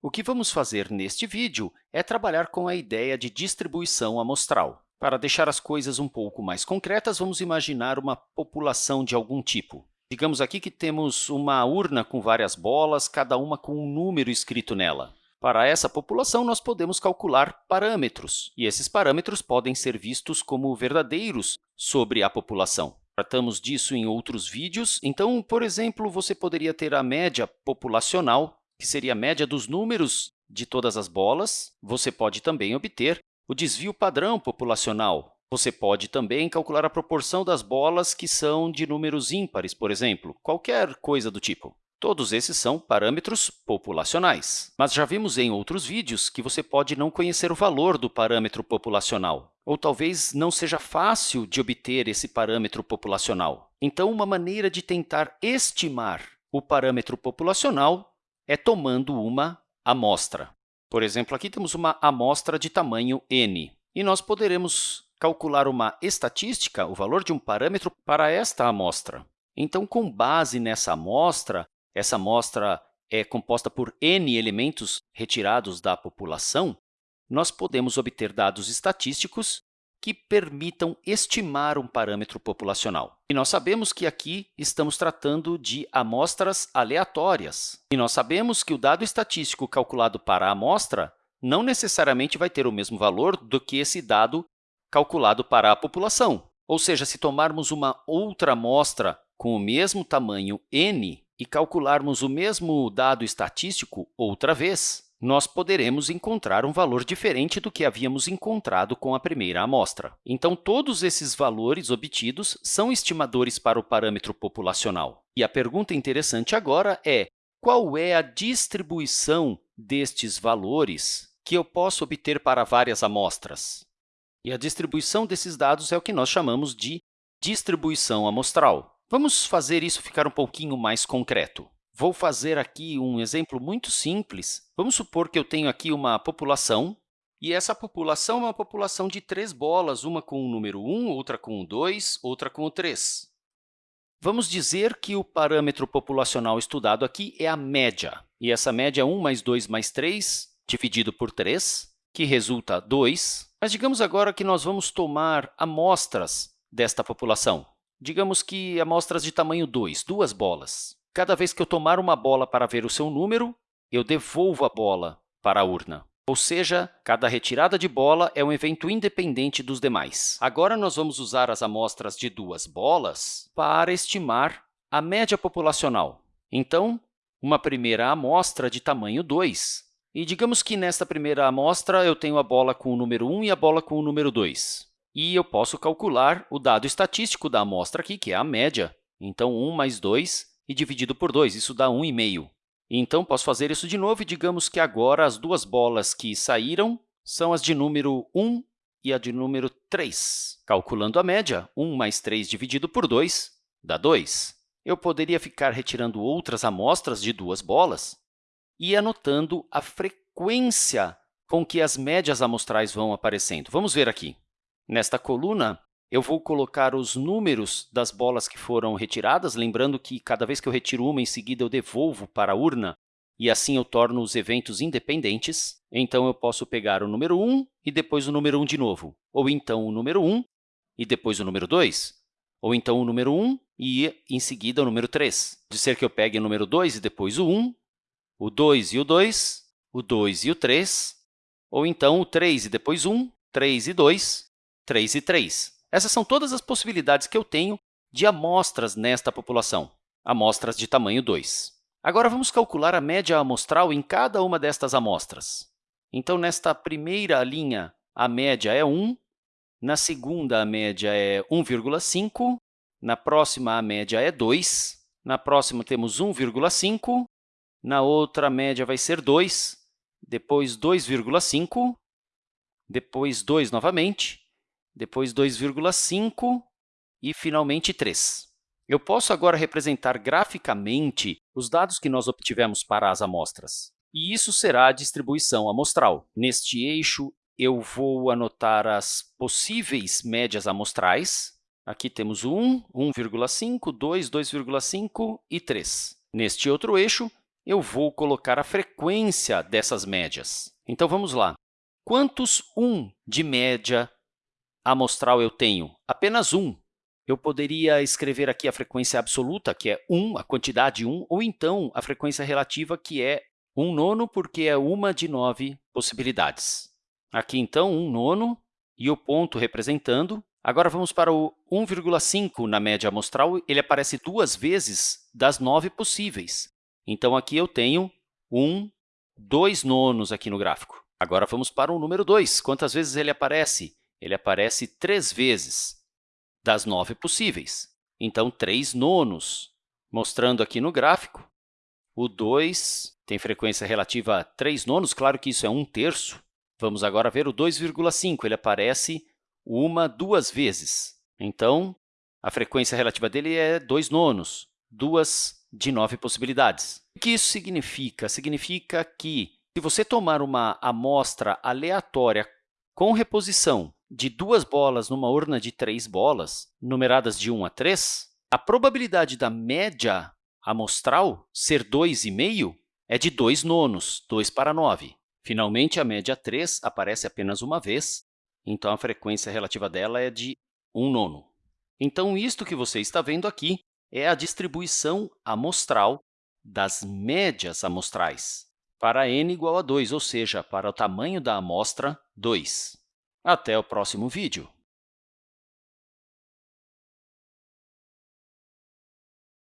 O que vamos fazer neste vídeo é trabalhar com a ideia de distribuição amostral. Para deixar as coisas um pouco mais concretas, vamos imaginar uma população de algum tipo. Digamos aqui que temos uma urna com várias bolas, cada uma com um número escrito nela. Para essa população, nós podemos calcular parâmetros, e esses parâmetros podem ser vistos como verdadeiros sobre a população. Tratamos disso em outros vídeos. Então, por exemplo, você poderia ter a média populacional, que seria a média dos números de todas as bolas. Você pode também obter o desvio padrão populacional. Você pode também calcular a proporção das bolas que são de números ímpares, por exemplo, qualquer coisa do tipo. Todos esses são parâmetros populacionais. Mas já vimos em outros vídeos que você pode não conhecer o valor do parâmetro populacional, ou talvez não seja fácil de obter esse parâmetro populacional. Então, uma maneira de tentar estimar o parâmetro populacional é tomando uma amostra. Por exemplo, aqui temos uma amostra de tamanho n, e nós poderemos calcular uma estatística, o valor de um parâmetro, para esta amostra. Então, com base nessa amostra, essa amostra é composta por n elementos retirados da população, nós podemos obter dados estatísticos que permitam estimar um parâmetro populacional. E nós sabemos que aqui estamos tratando de amostras aleatórias. E nós sabemos que o dado estatístico calculado para a amostra não necessariamente vai ter o mesmo valor do que esse dado calculado para a população. Ou seja, se tomarmos uma outra amostra com o mesmo tamanho n, e calcularmos o mesmo dado estatístico outra vez, nós poderemos encontrar um valor diferente do que havíamos encontrado com a primeira amostra. Então, todos esses valores obtidos são estimadores para o parâmetro populacional. E a pergunta interessante agora é qual é a distribuição destes valores que eu posso obter para várias amostras? E a distribuição desses dados é o que nós chamamos de distribuição amostral. Vamos fazer isso ficar um pouquinho mais concreto. Vou fazer aqui um exemplo muito simples. Vamos supor que eu tenho aqui uma população, e essa população é uma população de três bolas, uma com o número 1, outra com o 2, outra com o 3. Vamos dizer que o parâmetro populacional estudado aqui é a média, e essa média é 1 mais 2 mais 3, dividido por 3, que resulta 2. Mas digamos agora que nós vamos tomar amostras desta população. Digamos que amostras de tamanho 2, duas bolas. Cada vez que eu tomar uma bola para ver o seu número, eu devolvo a bola para a urna. Ou seja, cada retirada de bola é um evento independente dos demais. Agora, nós vamos usar as amostras de duas bolas para estimar a média populacional. Então, uma primeira amostra de tamanho 2. E digamos que nesta primeira amostra eu tenho a bola com o número 1 e a bola com o número 2 e eu posso calcular o dado estatístico da amostra aqui, que é a média. Então, 1 mais 2 e dividido por 2, isso dá 1,5. Então, posso fazer isso de novo e digamos que agora as duas bolas que saíram são as de número 1 e a de número 3. Calculando a média, 1 mais 3 dividido por 2 dá 2. Eu poderia ficar retirando outras amostras de duas bolas e anotando a frequência com que as médias amostrais vão aparecendo. Vamos ver aqui. Nesta coluna, eu vou colocar os números das bolas que foram retiradas, lembrando que cada vez que eu retiro uma, em seguida eu devolvo para a urna, e assim eu torno os eventos independentes. Então, eu posso pegar o número 1 e depois o número 1 de novo, ou então o número 1 e depois o número 2, ou então o número 1 e, em seguida, o número 3. De ser que eu pegue o número 2 e depois o 1, o 2 e o 2, o 2 e o 3, ou então o 3 e depois 1, 3 e 2, 3 e 3. Essas são todas as possibilidades que eu tenho de amostras nesta população, amostras de tamanho 2. Agora, vamos calcular a média amostral em cada uma destas amostras. Então, nesta primeira linha, a média é 1, na segunda, a média é 1,5, na próxima, a média é 2, na próxima, temos 1,5, na outra, a média vai ser 2, depois 2,5, depois 2 novamente, depois 2,5 e, finalmente, 3. Eu posso agora representar graficamente os dados que nós obtivemos para as amostras. E isso será a distribuição amostral. Neste eixo, eu vou anotar as possíveis médias amostrais. Aqui temos 1, 1,5, 2, 2,5 e 3. Neste outro eixo, eu vou colocar a frequência dessas médias. Então, vamos lá. Quantos 1 de média amostral eu tenho? Apenas 1. Eu poderia escrever aqui a frequência absoluta, que é 1, a quantidade 1, ou então a frequência relativa, que é 1 nono, porque é uma de 9 possibilidades. Aqui, então, 1 nono e o ponto representando. Agora, vamos para o 1,5 na média amostral. Ele aparece duas vezes das 9 possíveis. Então, aqui eu tenho 1, 2 nonos aqui no gráfico. Agora, vamos para o número 2. Quantas vezes ele aparece? Ele aparece três vezes das nove possíveis. Então, 3 nonos. Mostrando aqui no gráfico, o 2 tem frequência relativa a 3 nonos, claro que isso é 1 terço. Vamos agora ver o 2,5, ele aparece uma, duas vezes. Então, a frequência relativa dele é 2 nonos, duas de nove possibilidades. O que isso significa? Significa que, se você tomar uma amostra aleatória com reposição de duas bolas numa urna de três bolas, numeradas de 1 a 3, a probabilidade da média amostral ser 2,5 é de 2 nonos, 2 para 9. Finalmente, a média 3 aparece apenas uma vez, então a frequência relativa dela é de 1 nono. Então, isto que você está vendo aqui é a distribuição amostral das médias amostrais para n igual a 2, ou seja, para o tamanho da amostra 2. Até o próximo vídeo!